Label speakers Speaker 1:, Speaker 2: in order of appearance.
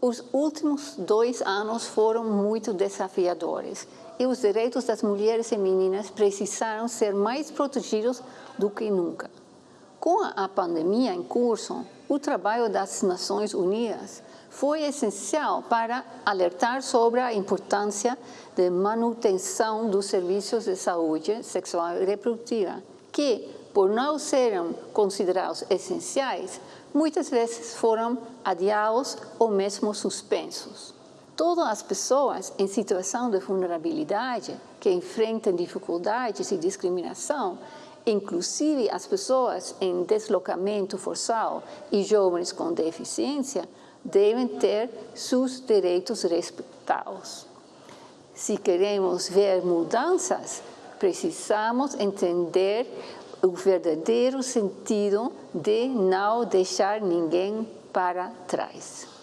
Speaker 1: Os últimos dois anos foram muito desafiadores e os direitos das mulheres e meninas precisaram ser mais protegidos do que nunca. Com a pandemia em curso, o trabalho das Nações Unidas foi essencial para alertar sobre a importância de manutenção dos serviços de saúde sexual e reprodutiva, que, por não serem considerados essenciais, muitas vezes foram adiados ou mesmo suspensos. Todas as pessoas em situação de vulnerabilidade que enfrentam dificuldades e discriminação, inclusive as pessoas em deslocamento forçado e jovens com deficiência, devem ter seus direitos respeitados. Se queremos ver mudanças, precisamos entender o verdadeiro sentido de não deixar ninguém para trás.